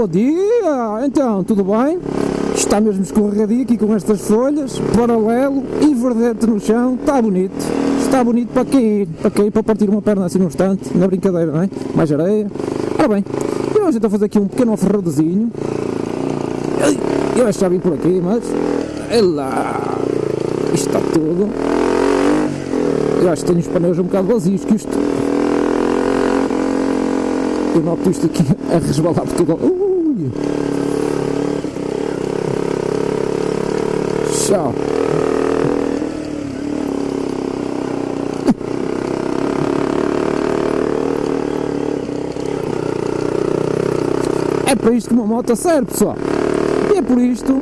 bom dia! Então, tudo bem? Está mesmo escorregadio aqui com estas folhas, paralelo e verdete no chão, está bonito. Está bonito para cair, para cair, para partir uma perna assim num instante, na brincadeira, não é? Mais areia. Ora bem, eu hoje estou fazer aqui um pequeno off-roadzinho. Eu acho que já vim por aqui, mas... É lá! Isto está tudo. Eu acho que tenho os pneus um bocado vazios, que isto eu noto isto aqui a resbalar por tudo. Tchau. É para isto que uma moto serve, pessoal. E é por isto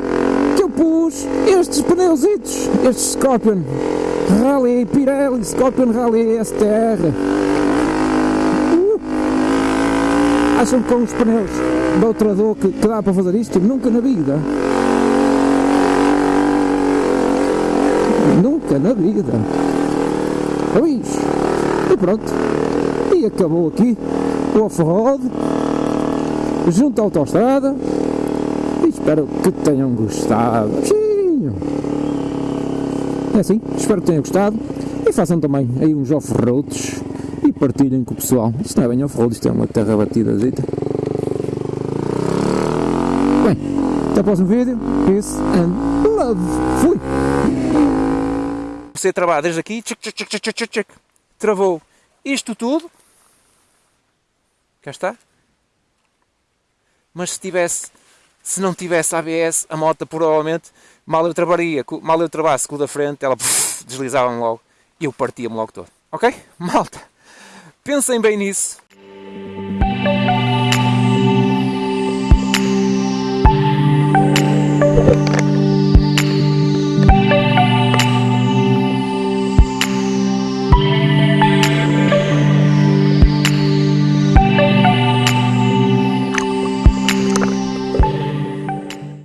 que eu pus estes pneuzitos, estes Scorpion Rally Pirelli Scorpion Rally STR. Acham que com os pneus da outra dor que, que dá para fazer isto? Nunca na vida. Nunca na vida. Pois. E pronto. E acabou aqui o off-road junto à autostrada. E espero que tenham gostado. É assim, espero que tenham gostado. E façam também aí uns off-roads e partilhem com o pessoal. Isto não é bem off-road, isto é uma terra batida. Bem, até o próximo vídeo. Peace and love. Fui! Você trabalha desde aqui, tchic, tchic, tchic, tchic, travou isto tudo. Cá está. Mas se tivesse, se não tivesse ABS, a moto provavelmente, mal eu trabalharia, mal eu trabalhasse com o da frente, ela deslizava-me logo e eu partia-me logo todo. Ok? Malta! Pensem bem nisso.